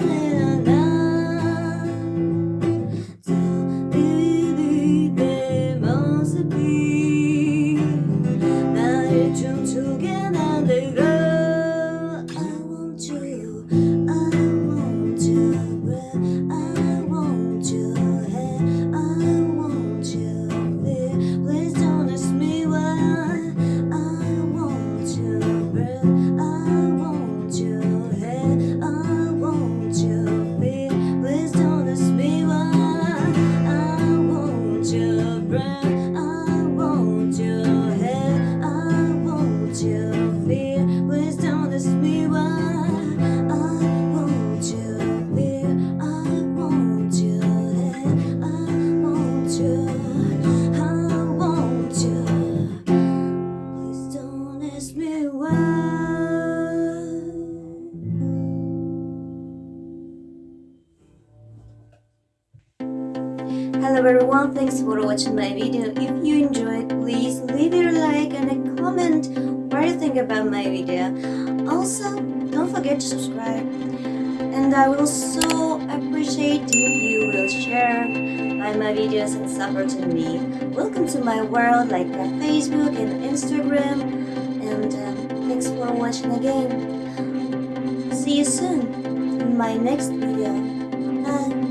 Amen. Hello everyone, thanks for watching my video. If you enjoyed, please leave your like and a comment what you think about my video. Also, don't forget to subscribe. And I will so appreciate if you will share my, videos and support to me. Welcome to my world like Facebook and Instagram. And um, thanks for watching again. See you soon in my next video. Bye.